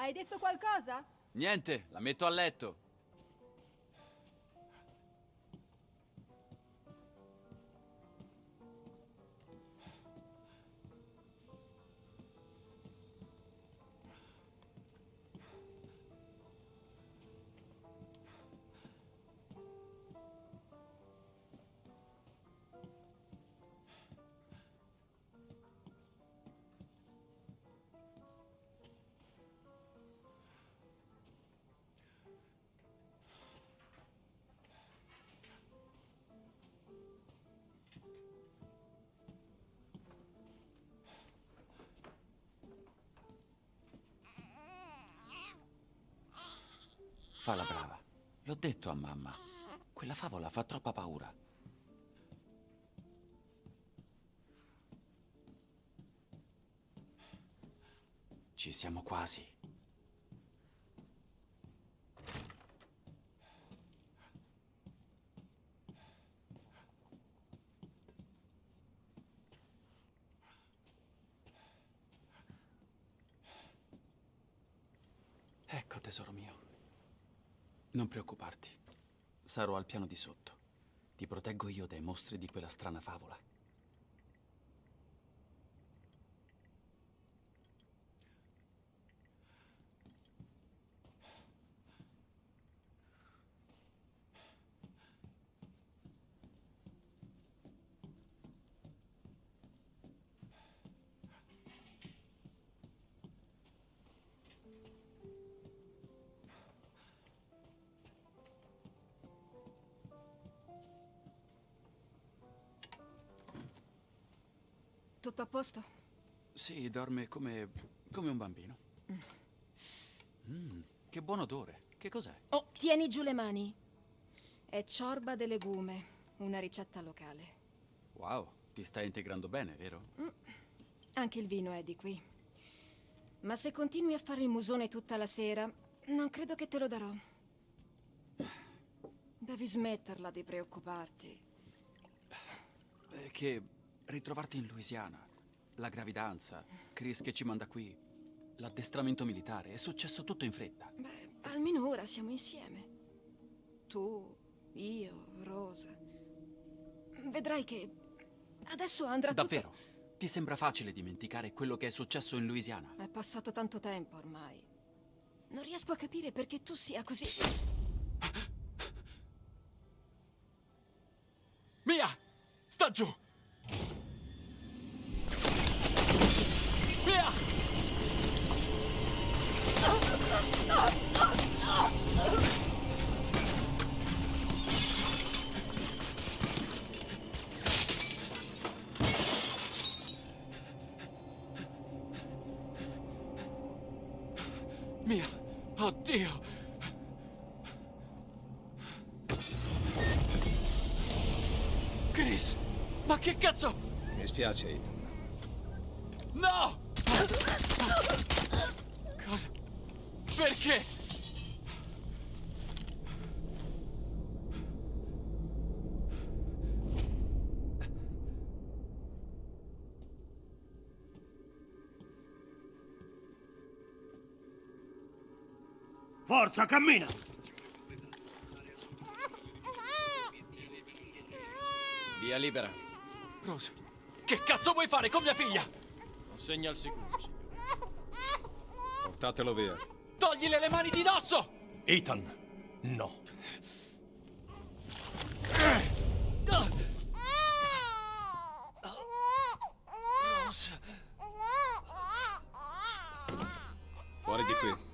Hai detto qualcosa? Niente, la metto a letto. Fa la brava. L'ho detto a mamma. Quella favola fa troppa paura. Ci siamo quasi. Ecco, tesoro mio. Non preoccuparti. Sarò al piano di sotto. Ti proteggo io dai mostri di quella strana favola. Posto? Sì, dorme come, come un bambino. Mm, che buon odore. Che cos'è? Oh, tieni giù le mani. È ciorba de legume, una ricetta locale. Wow, ti stai integrando bene, vero? Anche il vino è di qui. Ma se continui a fare il musone tutta la sera, non credo che te lo darò. Devi smetterla di preoccuparti. È che ritrovarti in Louisiana, la gravidanza, Chris che ci manda qui, l'addestramento militare, è successo tutto in fretta. Beh, almeno ora siamo insieme. Tu, io, Rosa. Vedrai che adesso andrà Davvero? Ti sembra facile dimenticare quello che è successo in Louisiana? tutto... È passato tanto tempo ormai. Non riesco a capire perché tu sia così... Mia! Sta giù! Mia! Oddio! Chris! Ma che cazzo? Mi spiace, Ethan. Forza, cammina! Via libera. Rose, che cazzo vuoi fare con mia figlia? Segna al sicuro, signore. Portatelo via. Toglile le mani di dosso! Ethan, no. Rose. Fuori di qui.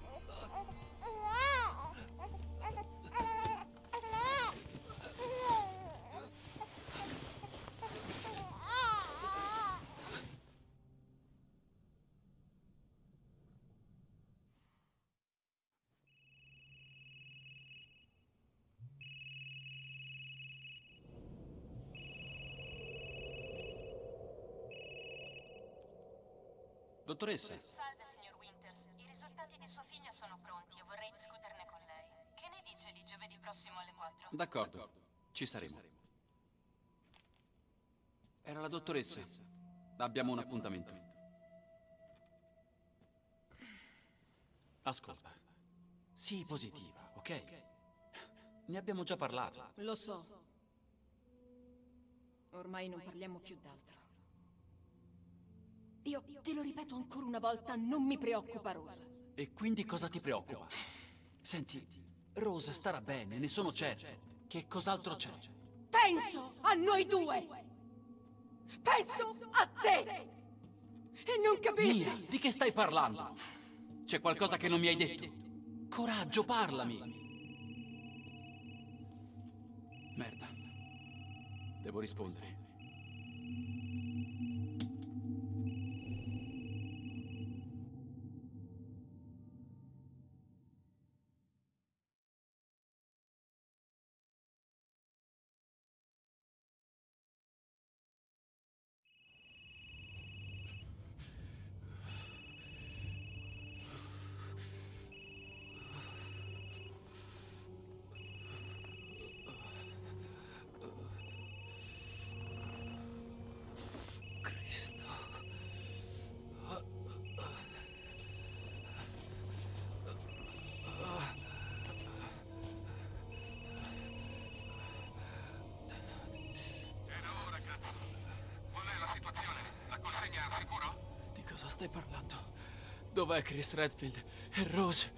Dottoressa, Salve, signor Winters. I risultati di sua figlia sono pronti e vorrei discuterne con lei. Che ne dice di giovedì prossimo alle 4? d'accordo. Ci saremo. Era la dottoressa. Abbiamo un appuntamento. Ascolta, sii positiva, ok? Ne abbiamo già parlato. Lo so. Ormai non parliamo più d'altro. Io te lo ripeto ancora una volta, non mi preoccupa Rosa. E quindi cosa ti preoccupa? Senti, Rosa starà bene, ne sono certo. Che cos'altro c'è? Penso a noi due! Penso a te! E non capisci? Mia, di che stai parlando? C'è qualcosa che non mi hai detto? Coraggio, parlami! Merda. Devo rispondere. Parlando? Dov'è Chris Redfield? E Rose?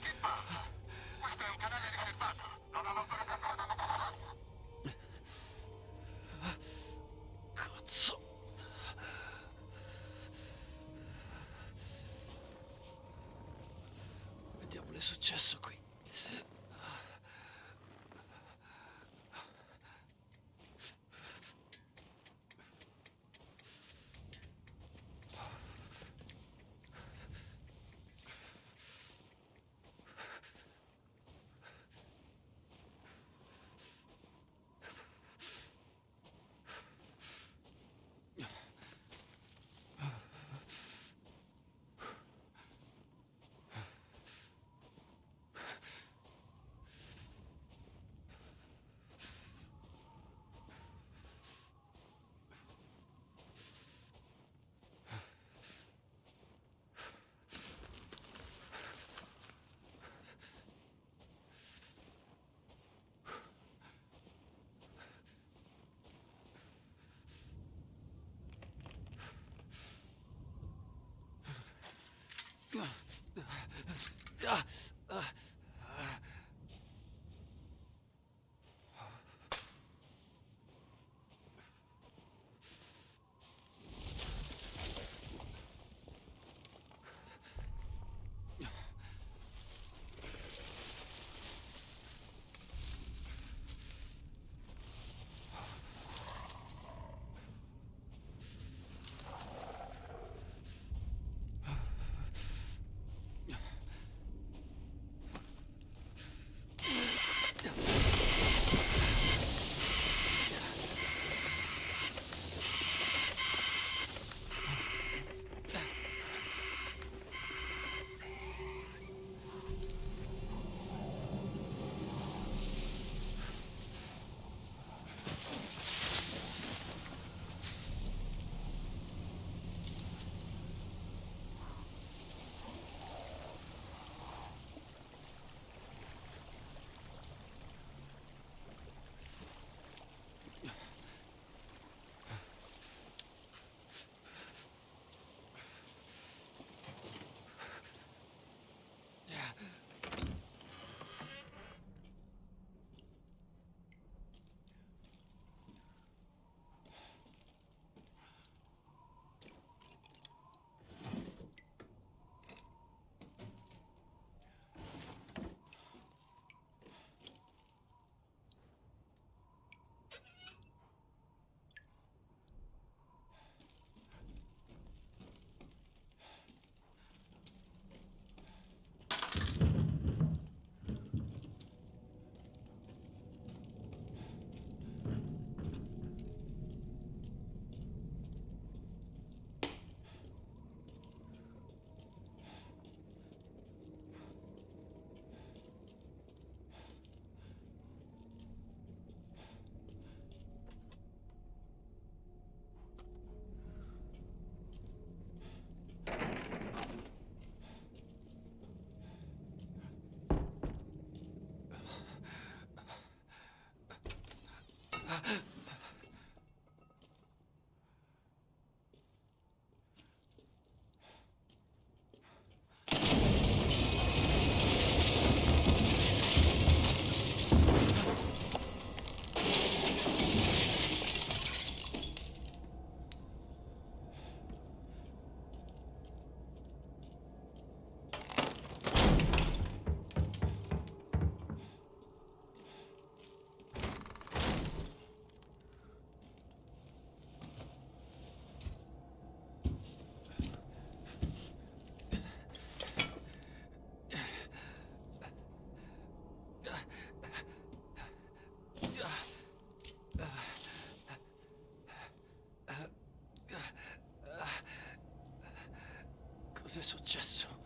Cos'è successo?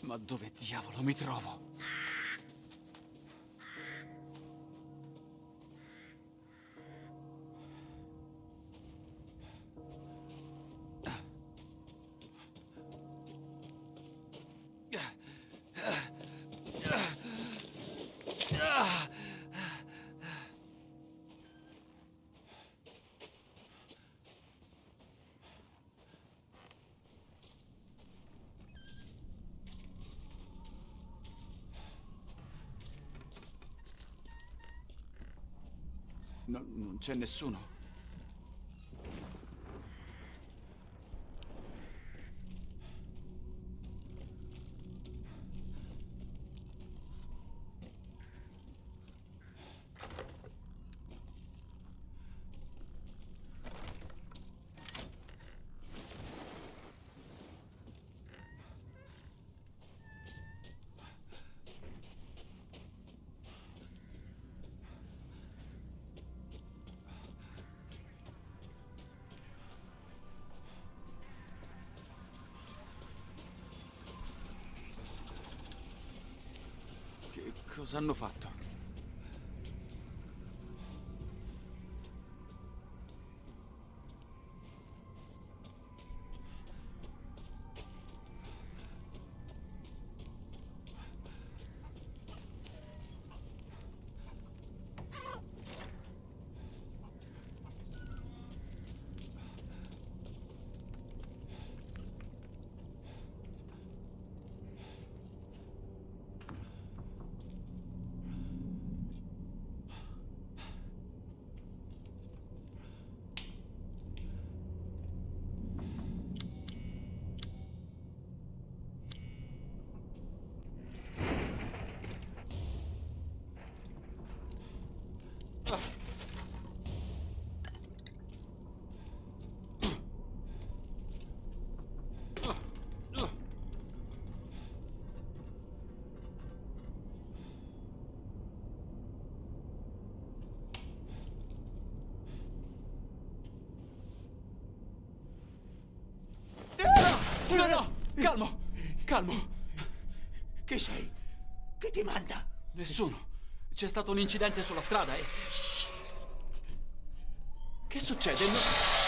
Ma dove diavolo mi trovo? C'è nessuno. Cosa hanno fatto? No, no! Calmo! Calmo! Chi sei? Chi ti manda? Nessuno. C'è stato un incidente sulla strada e... Che succede? No-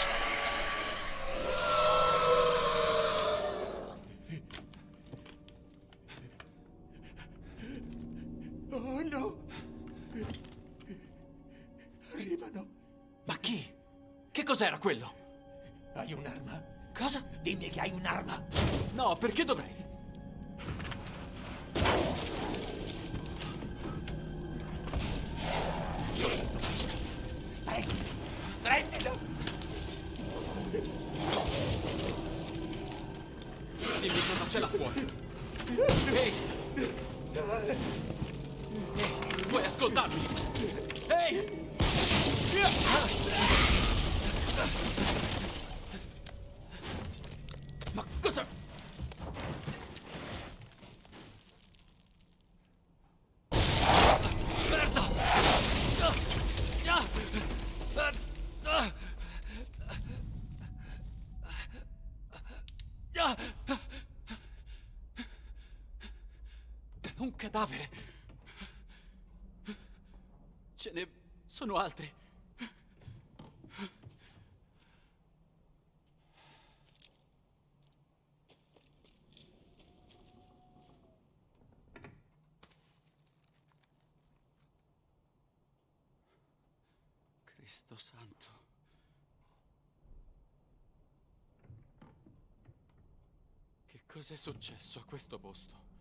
Oh no! Arrivano. Ma chi? Che cos'era quello? Ma cosa... Merda! Un cadavere! Ce ne sono altri. Che cos'è successo a questo posto?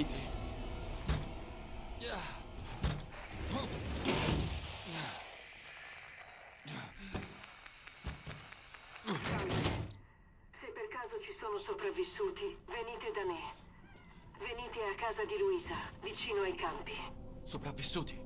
Finiti. Se per caso ci sono sopravvissuti, venite da me. Venite a casa di Luisa, vicino ai campi. Sopravvissuti.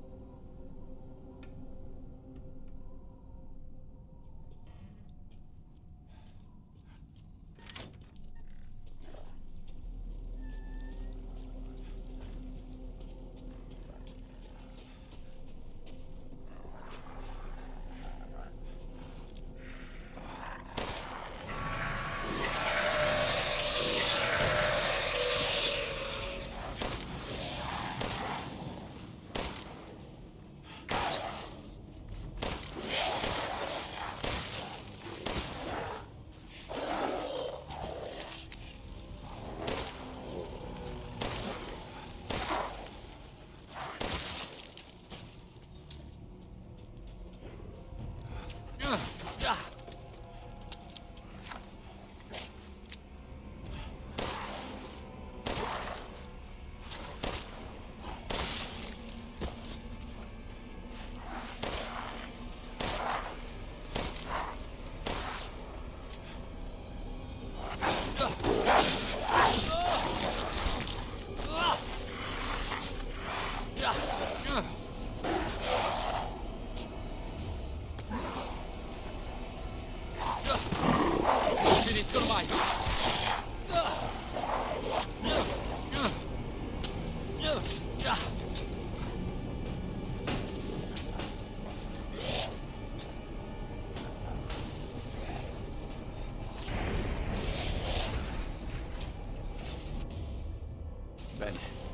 Ben.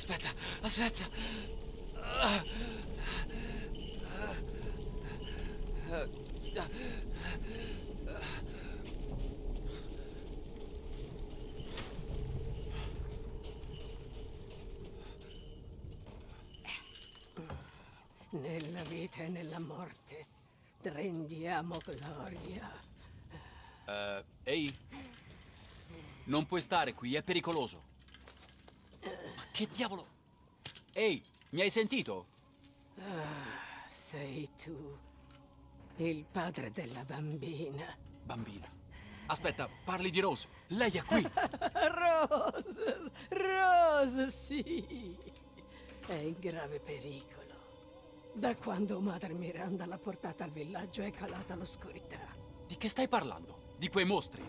Aspetta, aspetta. Nella vita e nella morte rendiamo gloria. Eh, ehi. Non puoi stare qui, è pericoloso. Che diavolo? Ehi, mi hai sentito? Ah, sei tu, il padre della bambina. Bambina. Aspetta, parli di Rose. Lei è qui. Rose, Rose, sì. È in grave pericolo. Da quando Madre Miranda l'ha portata al villaggio è calata l'oscurità. Di che stai parlando? Di quei mostri?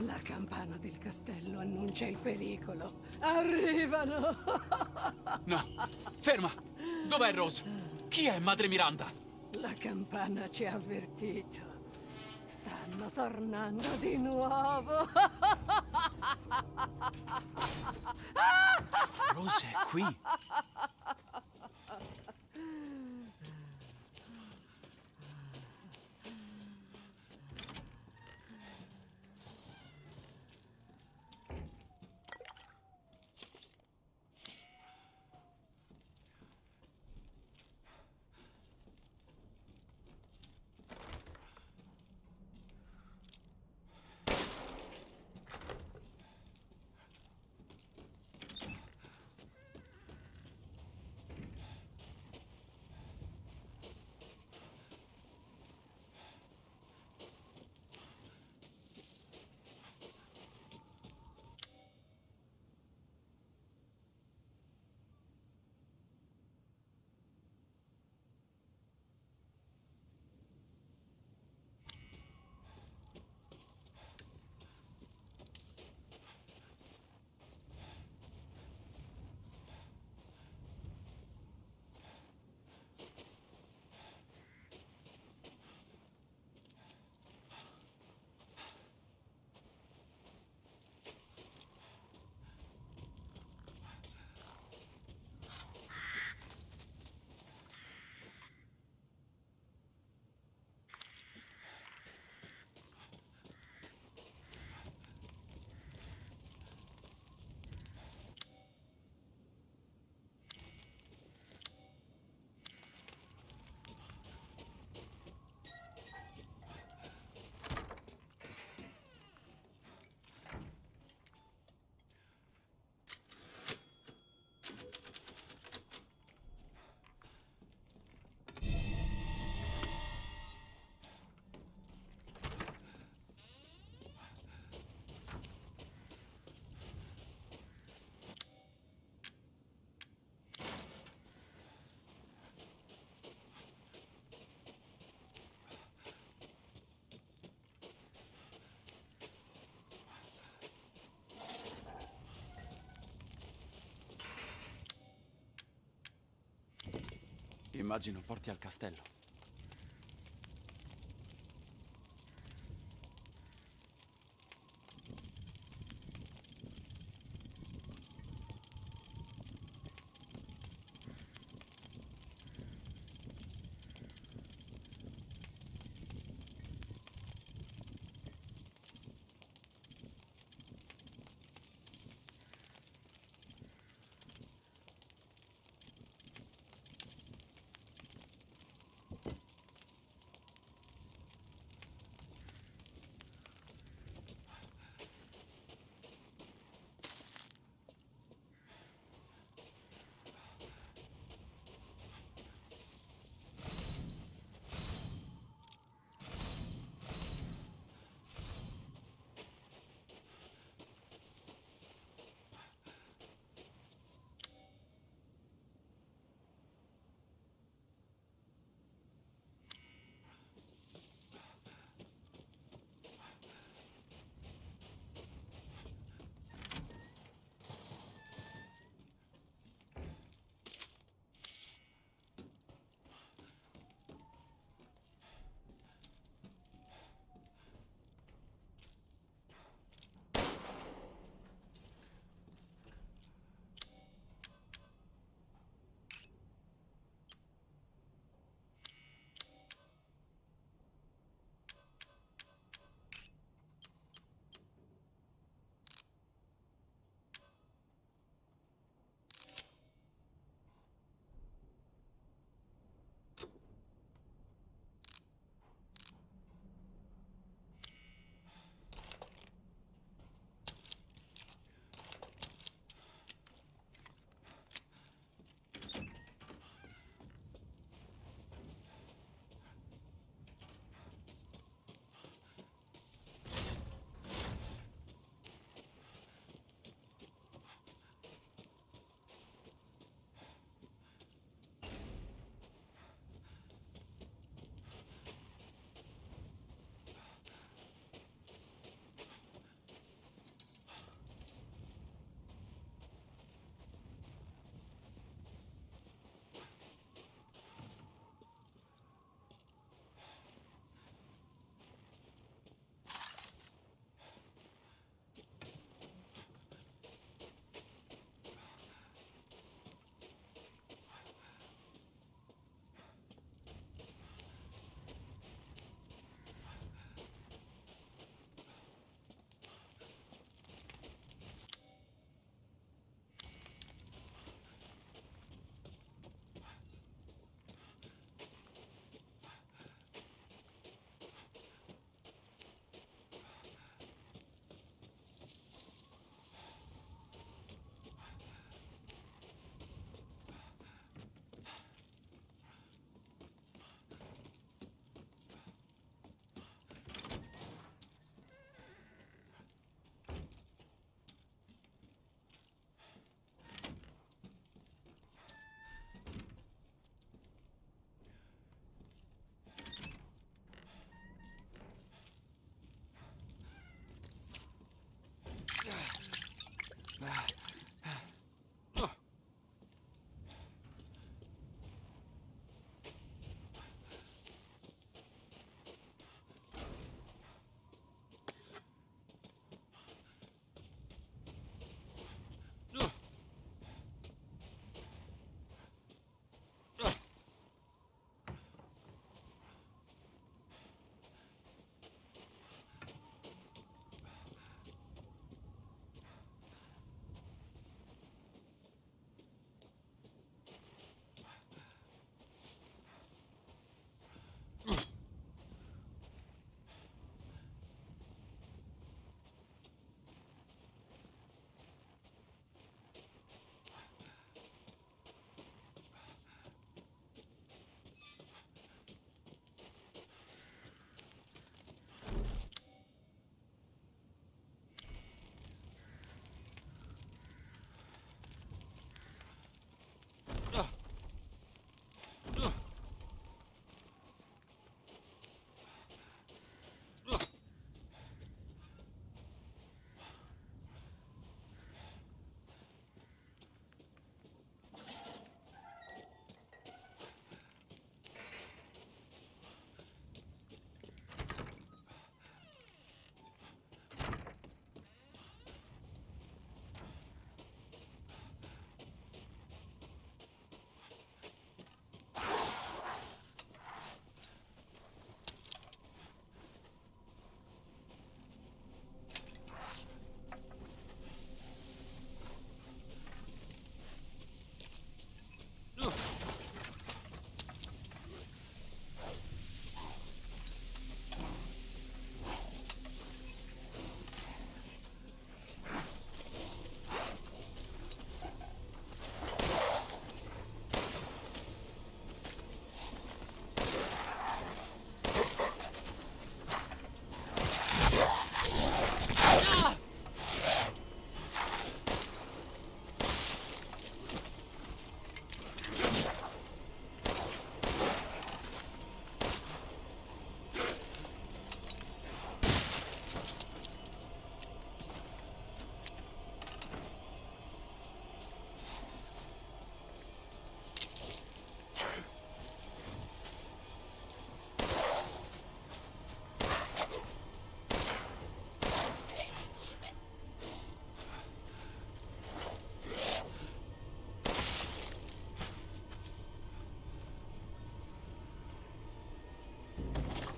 La campana del castello annuncia il pericolo. Arrivano! No. Ferma. Dov'è Rose? Chi è Madre Miranda? La campana ci ha avvertito. Stanno tornando di nuovo. Rose è qui. Immagino porti al castello.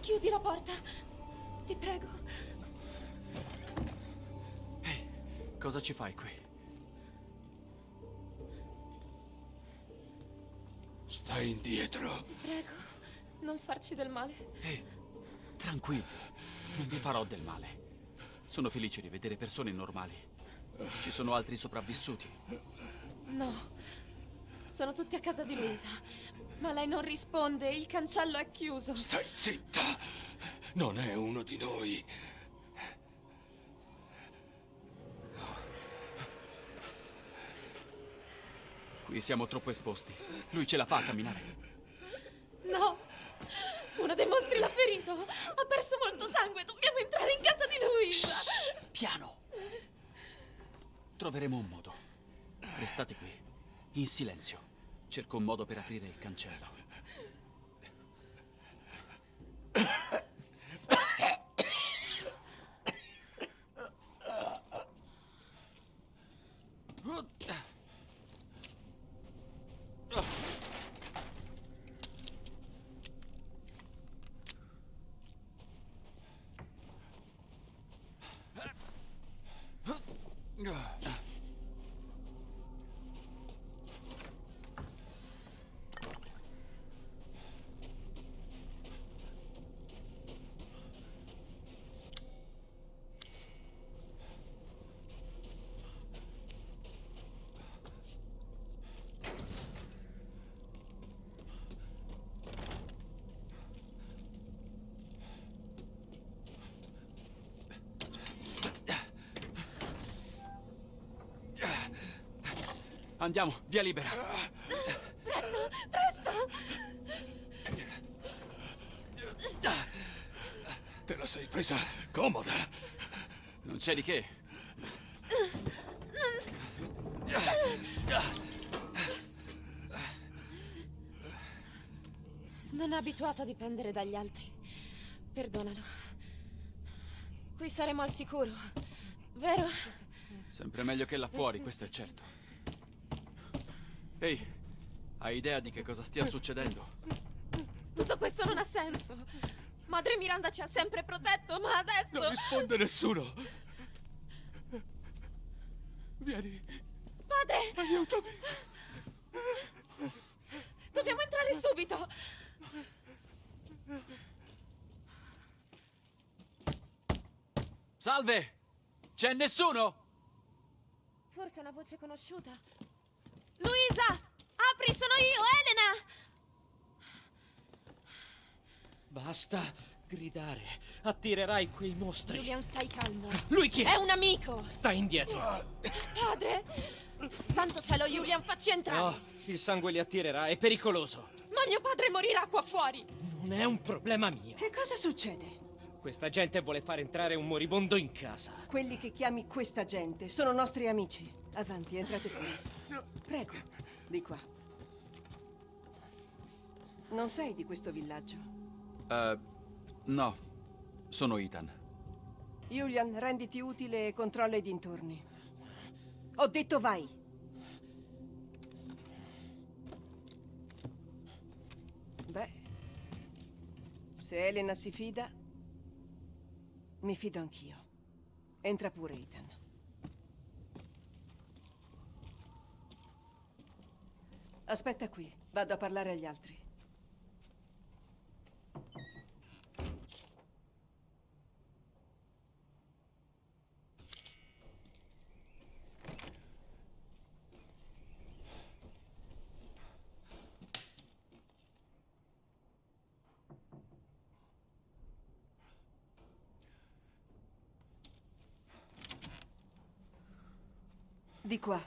Chiudi la porta. Ti prego. Cosa ci fai qui? Stai indietro. Ti prego. Non farci del male. Ehi, tranquillo. Non vi farò del male. Sono felice di vedere persone normali. Ci sono altri sopravvissuti. No. Sono tutti a casa di Luisa. Ma lei non risponde. Il cancello è chiuso. Stai zitta. Non è uno di noi. Qui siamo troppo esposti. Lui ce la fa a camminare. No. Uno dei mostri l'ha ferito. Ha perso molto sangue. Dobbiamo entrare in casa di Luisa. Piano. Troveremo un modo. Restate qui, in silenzio. Cerco un modo per aprire il cancello. Andiamo, via libera. Presto, presto! Te la sei presa comoda. Non c'è di che. Non è abituato a dipendere dagli altri. Perdonalo. Qui saremo al sicuro, vero? Sempre meglio che là fuori, questo è certo. Hai idea di che cosa stia succedendo? Tutto questo non ha senso. Madre Miranda ci ha sempre protetto, ma adesso... Non risponde nessuno. Vieni, Padre! aiutami. Dobbiamo entrare subito! Salve! C'è nessuno? Forse è una voce conosciuta. Luisa! Apri, sono io, Elena! Basta gridare. Attirerai quei mostri. Julian, stai calmo. Lui chi è? È un amico! Stai indietro. Padre! Santo cielo, Julian, facci entrare! No, il sangue li attirerà, è pericoloso. Ma mio padre morirà qua fuori! Non è un problema mio. Che cosa succede? Questa gente vuole far entrare un moribondo in casa. Quelli che chiami questa gente sono nostri amici. Avanti, entrate qui. Prego, di qua. Non sei di questo villaggio? Eh, no. Sono Ethan. Julian, renditi utile e controlla i dintorni. Ho detto vai. Beh, se Elena si fida, mi fido anch'io. Entra pure, Ethan. Aspetta qui, vado a parlare agli altri. Di qua.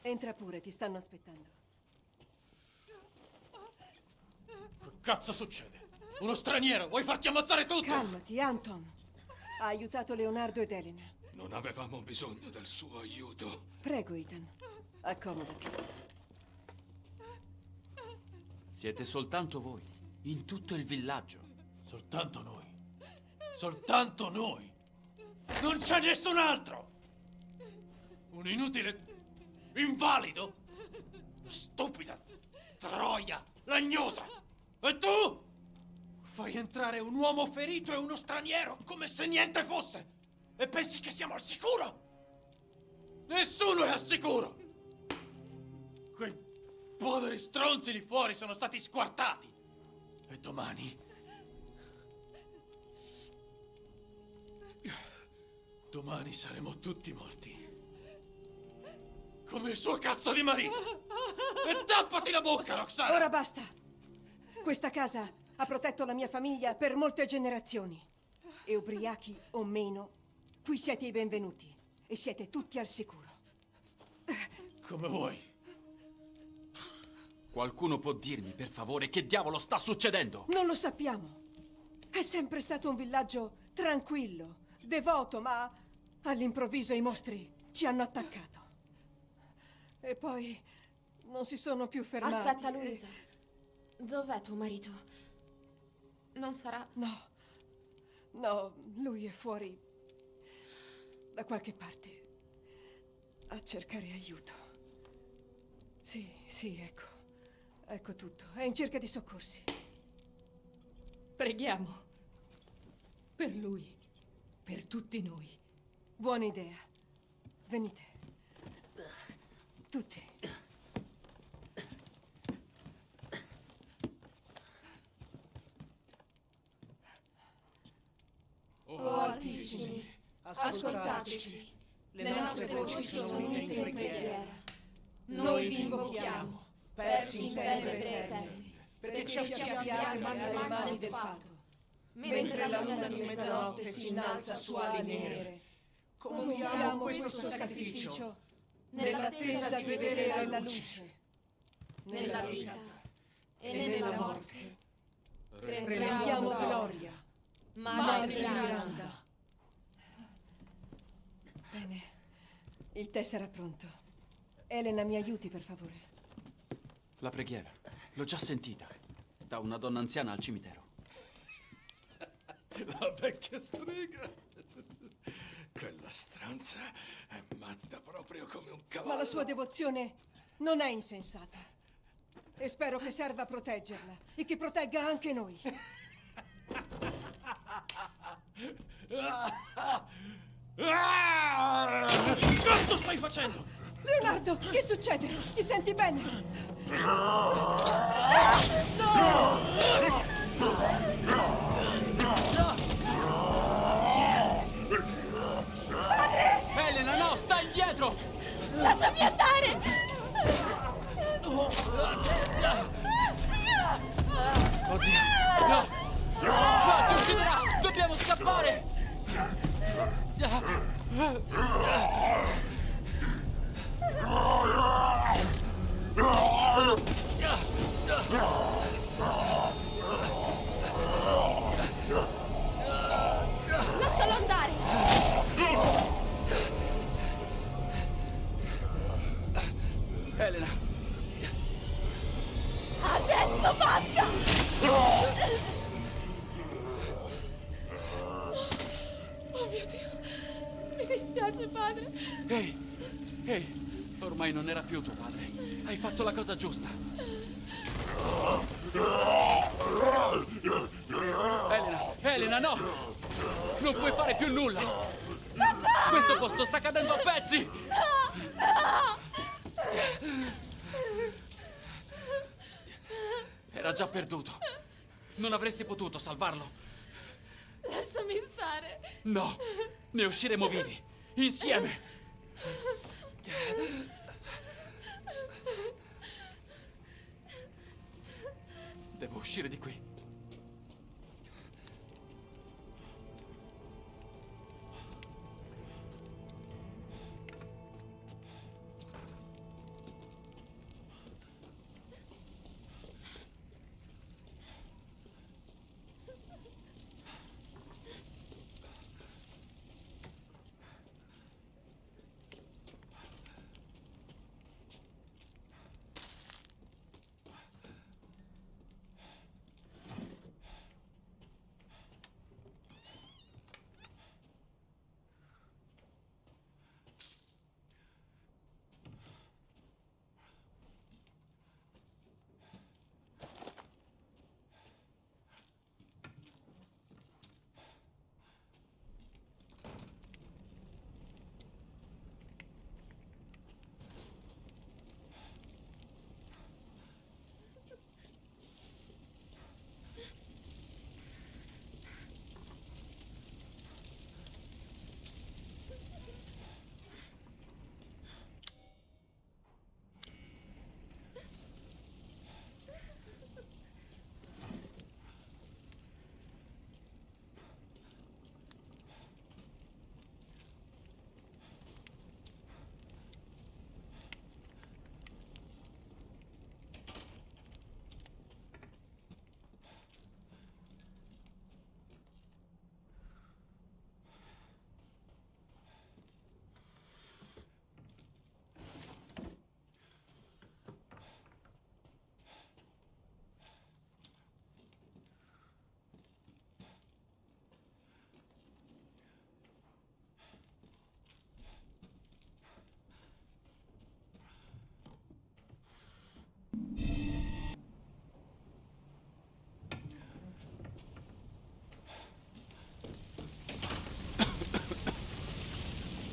Entra pure, ti stanno aspettando. Che cazzo succede? Uno straniero, vuoi farci ammazzare tutti? Calmati, Anton. Ha aiutato Leonardo ed Elena. Non avevamo bisogno del suo aiuto. Prego, Ethan. Accomodati. Siete soltanto voi, in tutto il villaggio. Soltanto noi. Soltanto noi. Non c'è nessun altro. Un inutile invalido. Stupida. Troia. Lagnosa. E tu? Fai entrare un uomo ferito e uno straniero come se niente fosse. E pensi che siamo al sicuro? Nessuno è al sicuro. Poveri stronzi lì fuori sono stati squartati. E domani Domani saremo tutti morti. Come il suo cazzo di marito. E tappati la bocca, Roxana! Ora basta. Questa casa ha protetto la mia famiglia per molte generazioni. E ubriachi o meno, qui siete i benvenuti. E siete tutti al sicuro. Come vuoi. Qualcuno può dirmi, per favore, che diavolo sta succedendo? Non lo sappiamo. È sempre stato un villaggio tranquillo, devoto, ma all'improvviso i mostri ci hanno attaccato. E poi non si sono più fermati. Aspetta, e- Luisa. Dov'è tuo marito? Non sarà... No, no, lui è fuori da qualche parte a cercare aiuto. Sì, sì, ecco. Ecco tutto. È in cerca di soccorsi. Preghiamo. Per lui. Per tutti noi. Buona idea. Venite. Tutti. Oh Altissimi, ascoltateci. Le nostre voci sono unite in preghiera. Noi vi invochiamo, persi in tenebre eterne, perché ci acciappiate nelle mani del fato. Mentre la luna di mezzanotte si innalza su ali nere, Compiamo questo sacrificio nell'attesa di vedere la luce. nella vita e nella morte. Rendiamo gloria Madre Miranda. Bene. Il tè sarà pronto. Elena, mi aiuti, per favore. La preghiera. L'ho già sentita. Da una donna anziana al cimitero. La vecchia strega. Quella stranza è matta proprio come un cavallo. Ma la sua devozione non è insensata. E spero che serva a proteggerla e che protegga anche noi. Cazzo stai facendo? Leonardo, che succede? Ti senti bene? Elena, no, stai indietro! Lasciami andare! Oddio! No! No, ci ucciderà! Dobbiamo scappare! Lascialo andare! Elena! Adesso basta! Oh mio Dio! Mi dispiace, padre. Ehi! Ehi! Ormai non era più tuo padre. Hai fatto la cosa giusta. Elena! Elena, no! Non puoi fare più nulla! Questo posto sta cadendo a pezzi! Era già perduto. Non avresti potuto salvarlo. Lasciami stare. No! Ne usciremo vivi! Insieme! Devo uscire di qui.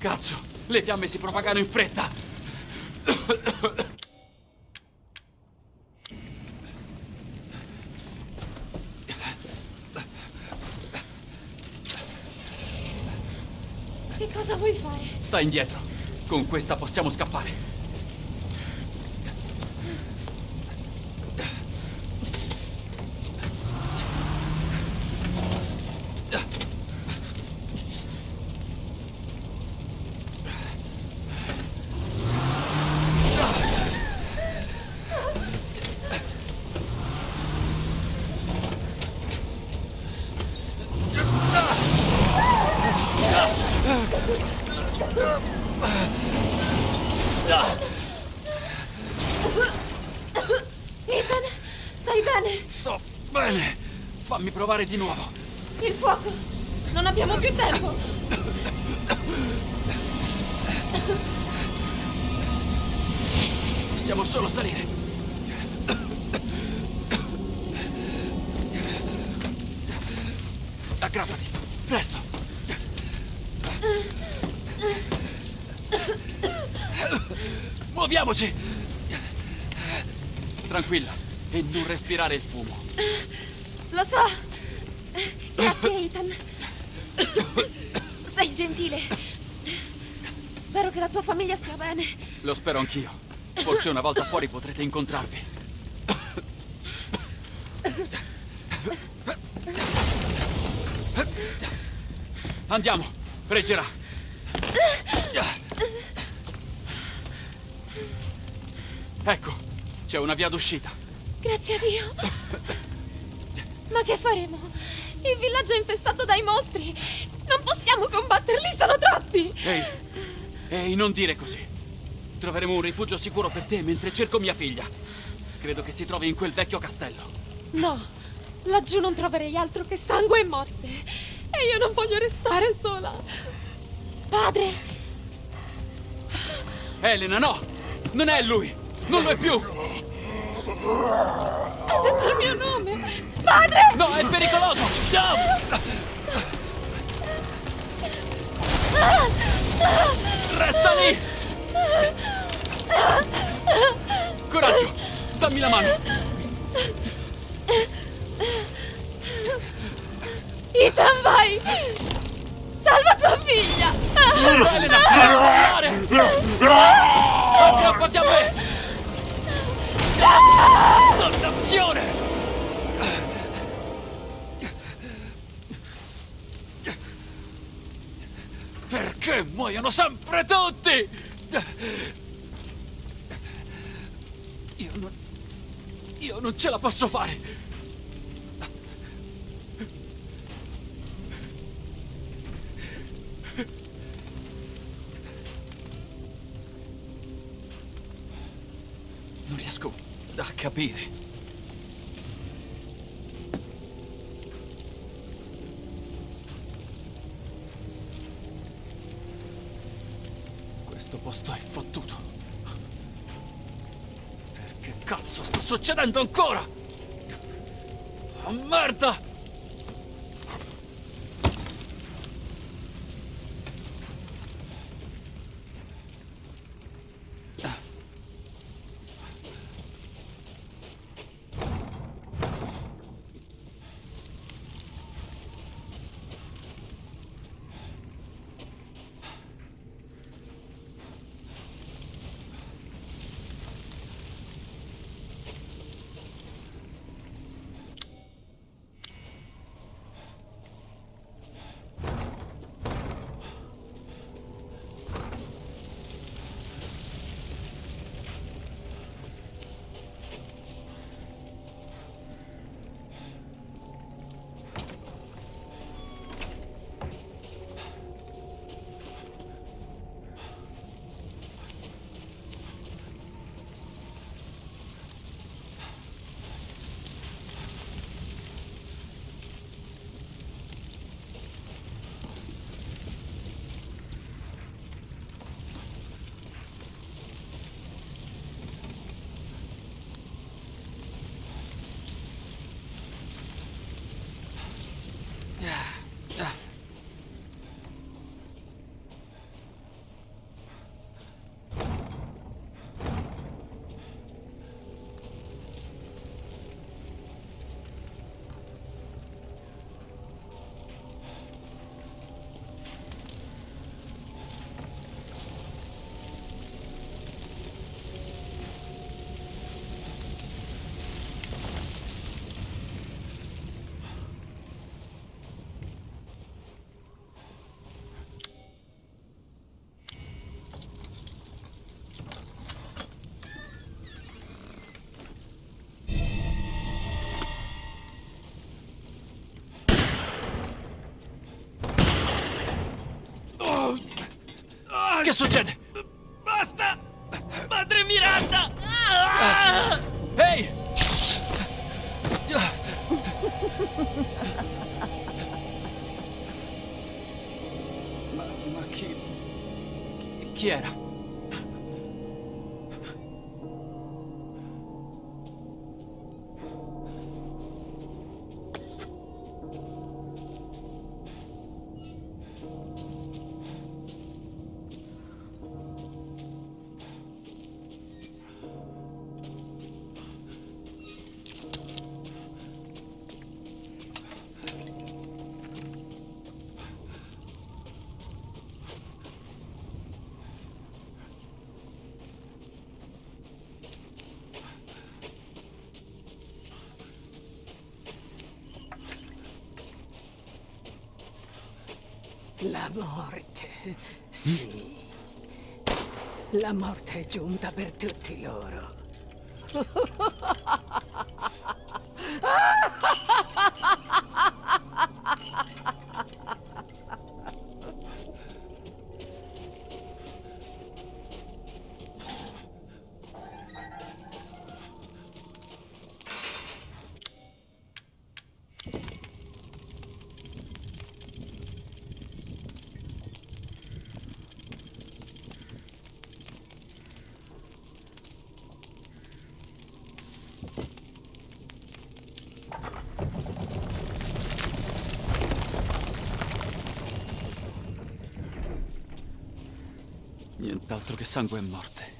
Cazzo! Le fiamme si propagano in fretta! Che cosa vuoi fare? Sta indietro. Con questa possiamo scappare. Provare di nuovo. Il fuoco! Non abbiamo più tempo! Possiamo solo salire. Aggrappati, presto. Muoviamoci! Tranquilla e non respirare il fumo. Lo so! Grazie, Ethan. Sei gentile. Spero che la tua famiglia stia bene. Lo spero anch'io. Forse una volta fuori potrete incontrarvi. Andiamo, freggerà. Ecco, c'è una via d'uscita. Grazie a Dio. Ma che faremo? Il villaggio è infestato dai mostri. Non possiamo combatterli, sono troppi. Ehi, ehi, non dire così. Troveremo un rifugio sicuro per te mentre cerco mia figlia. Credo che si trovi in quel vecchio castello. No, laggiù non troverei altro che sangue e morte. E io non voglio restare sola. Padre! Elena, no! Non è lui! Non lo è più! Ha detto il mio nome! Padre! No, è pericoloso! No! Resta lì! Coraggio! Dammi la mano! Ethan, vai! Salva tua figlia! Elena, mollare! Aggrappati a me! Dannazione! Perché muoiono sempre tutti? Io non... Io non ce la posso fare! Non riesco a capire. Questo posto è fottuto. Perché cazzo sta succedendo ancora? Oh, merda! Che La morte, sì. La morte è giunta per tutti loro. Nient'altro che sangue e morte.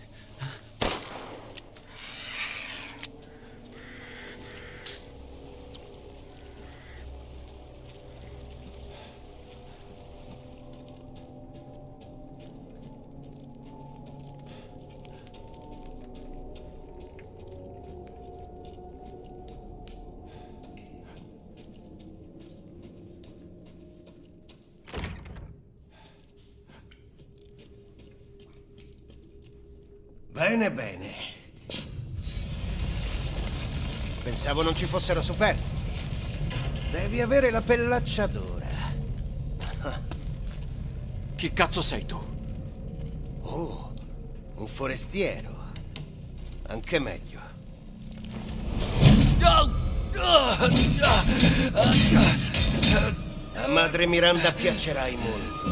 Pensavo non ci fossero superstiti. Devi avere la pellaccia dura. Chi cazzo sei tu? Oh, un forestiero. Anche meglio. A madre Miranda piacerai molto.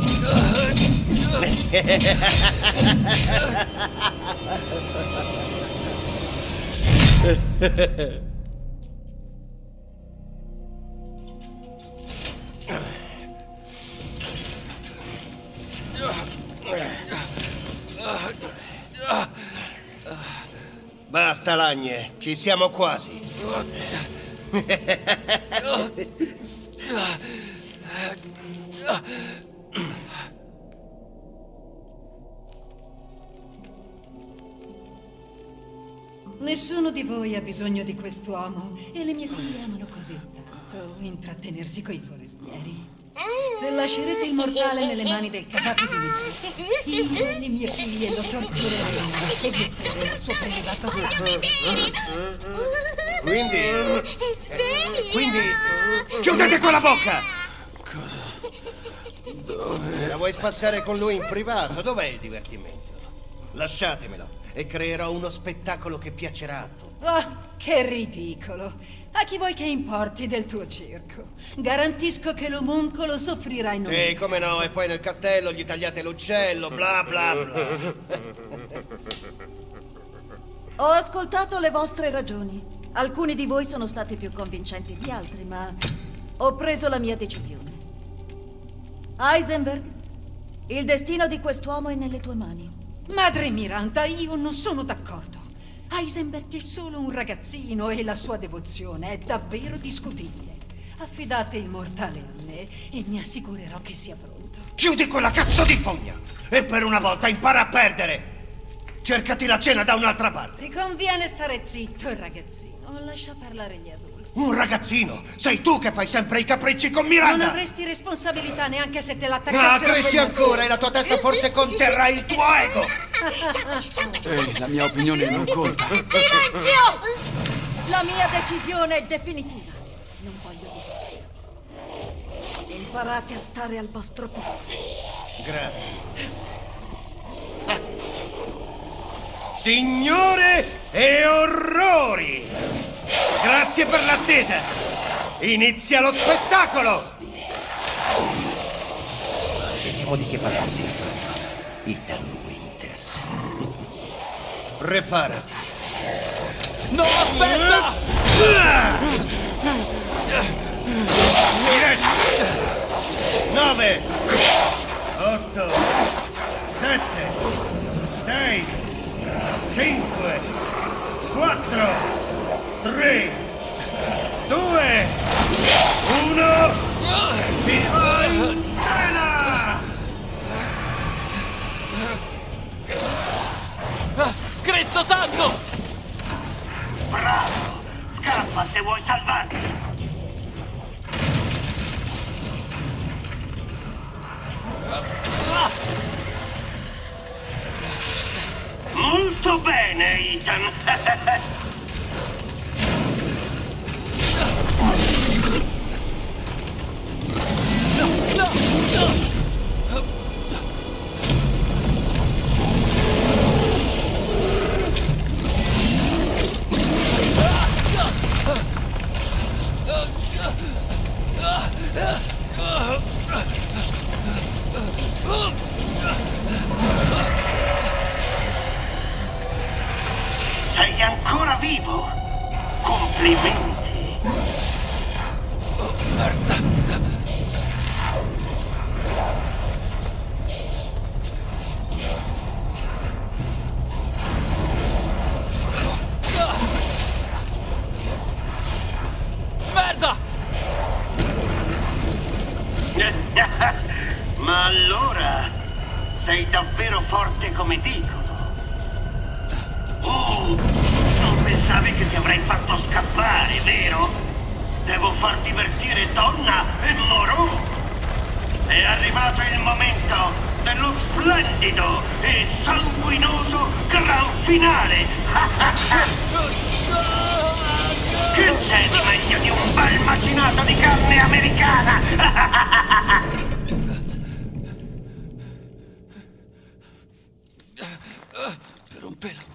Basta, Lagne, ci siamo quasi. Nessuno di voi ha bisogno di quest'uomo e le mie figlie amano così tanto intrattenersi coi forestieri. Se lascerete il mortale nelle mani del casato di Nick, io e le mie figlie lo tortureremo e butteremo il suo prelevato sangue. Quindi... Quindi... Chiudete quella bocca! Cosa? Dove? La vuoi spassare con lui in privato? Dov'è il divertimento? Lasciatemelo e creerò uno spettacolo che piacerà a tutti. Oh, che ridicolo! A chi vuoi che importi del tuo circo? Garantisco che l'omuncolo soffrirà in Sì, come no, e poi nel castello gli tagliate l'uccello, bla bla bla. Ho ascoltato le vostre ragioni. Alcuni di voi sono stati più convincenti di altri, ma ho preso la mia decisione. Heisenberg, il destino di quest'uomo è nelle tue mani. Madre Miranda, io non sono d'accordo. Heisenberg è solo un ragazzino e la sua devozione è davvero discutibile. Affidate il mortale a me e mi assicurerò che sia pronto. Chiudi quella cazzo di fogna! E per una volta impara a perdere! Cercati la cena da un'altra parte! Ti conviene stare zitto, ragazzino. Lascia parlare gli adulti. Un ragazzino! Sei tu che fai sempre i capricci con Miranda! Non avresti responsabilità neanche se te Ma l'attaccassero cresci ancora e la tua testa forse conterrà il tuo ego! Ehi, la mia opinione non conta. Silenzio! La mia decisione è definitiva. Non voglio discussioni. Imparate a stare al vostro posto. Grazie. Ah. Signore e orrori! Grazie per l'attesa! Inizia lo spettacolo! Vediamo di che pasta sei fatto. Ethan. Winters. Preparati. No, aspetta! Diretto! 9 8 7 6 5 4 3 2 1 Si Scena! Ah, Cristo santo! Bravo! Scappa se vuoi salvarti! Molto bene, Ethan! Sei ancora vivo? Complimenti! Merda! Ma allora sei davvero forte come dicono? Pensavi che ti avrei fatto scappare, vero? Devo far divertire Donna e Moreau. È arrivato il momento dello splendido e sanguinoso gran finale. che c'è di meglio di un bel macinato di carne americana? Per un pelo.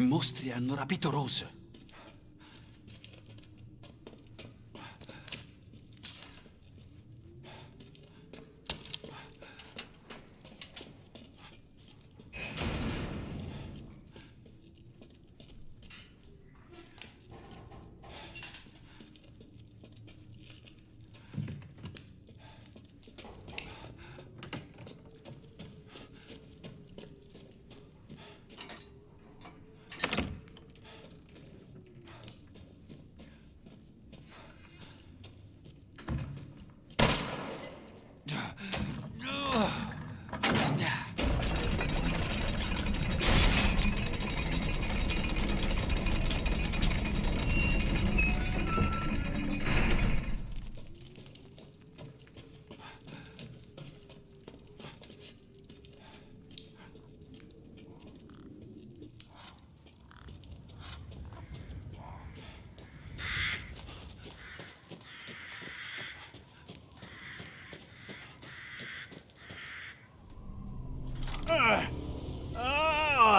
Mostri hanno rapito Rose.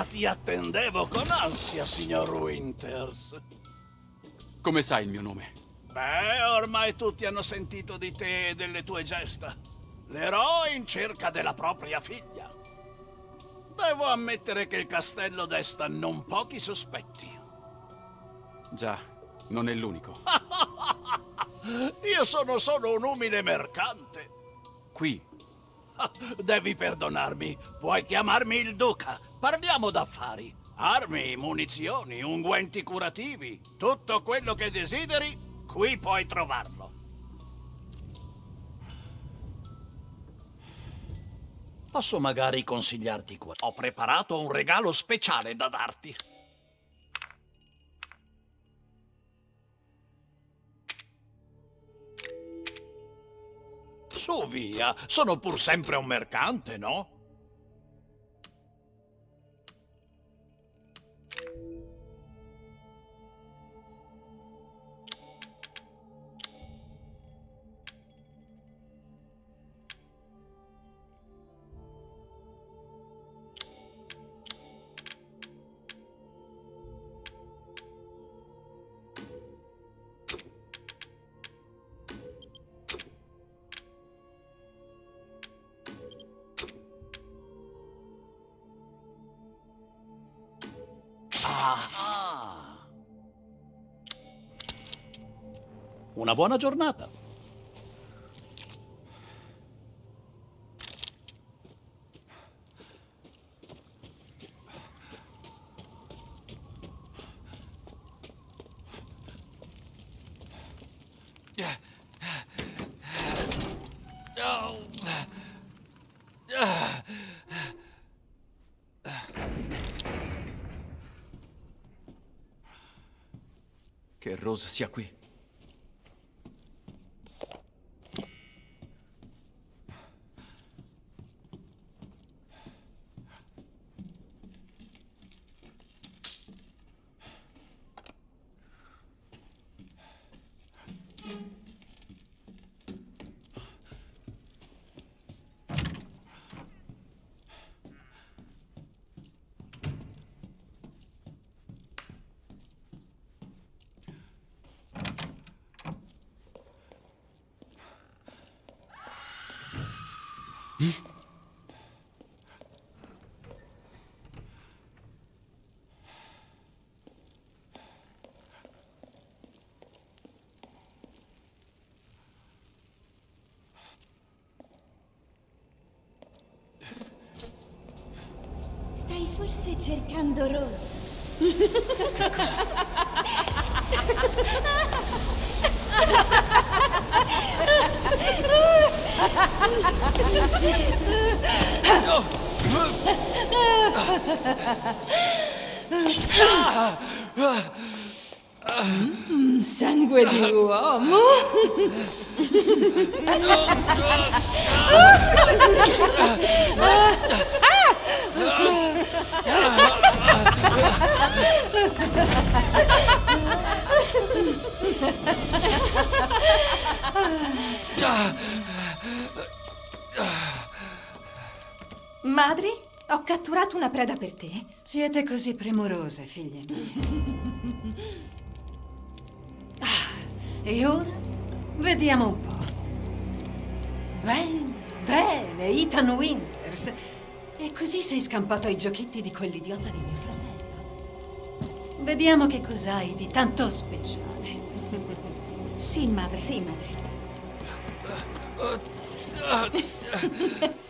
Ah, ti attendevo con ansia, signor Winters. Come sai il mio nome? Beh, ormai tutti hanno sentito di te e delle tue gesta. L'eroe in cerca della propria figlia. Devo ammettere che il castello desta non pochi sospetti. Già, non è l'unico. Io sono solo un umile mercante. Qui, Devi perdonarmi. Puoi chiamarmi il duca. Parliamo d'affari. Armi, munizioni, unguenti curativi. Tutto quello che desideri, qui puoi trovarlo. Posso magari consigliarti qua. Ho preparato un regalo speciale da darti. Su via, sono pur sempre un mercante, no? Una buona giornata. Che Rose sia qui. Stai forse cercando Rose. Mm, sangue di uomo. Madri, ho catturato una preda per te. Siete così premurose, figlie mie. Ah, e ora vediamo un po'. Bene, bene, Ethan Winters. E così sei scampato ai giochetti di quell'idiota di mio fratello. Vediamo che cos'hai di tanto speciale. Sì, madre, sì, madre.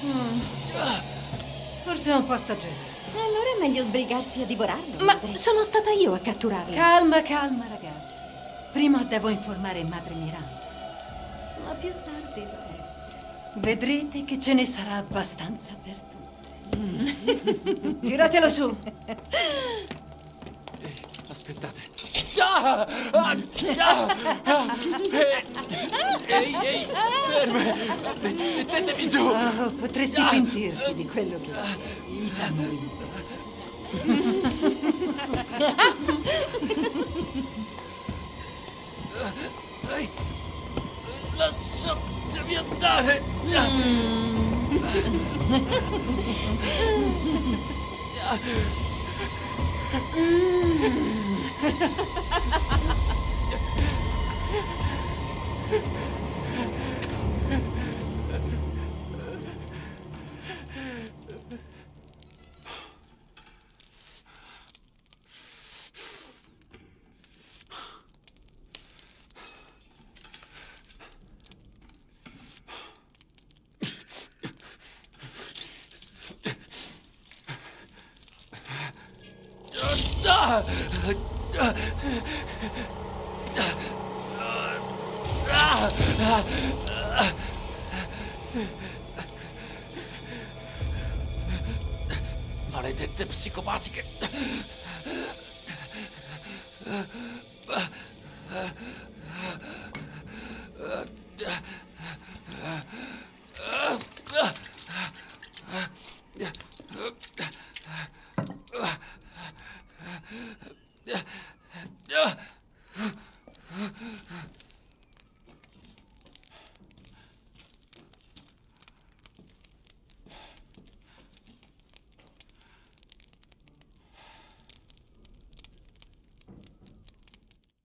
Mm. Forse è un po' stagionato. Allora è meglio sbrigarsi a divorarlo. Ma sono stata io a catturarlo. Calma, calma, ragazzi. Prima devo informare Madre Miranda. Ma più tardi, beh, vedrete che ce ne sarà abbastanza per tutte. Tiratelo su. Aspettate. Ah! Ah! Ah! Ah! Ehi, ehi, ferme! Mettetemi giù! Oh, potresti Ah! pentirti di quello che. Ehi, Lasciatemi andare! Ah!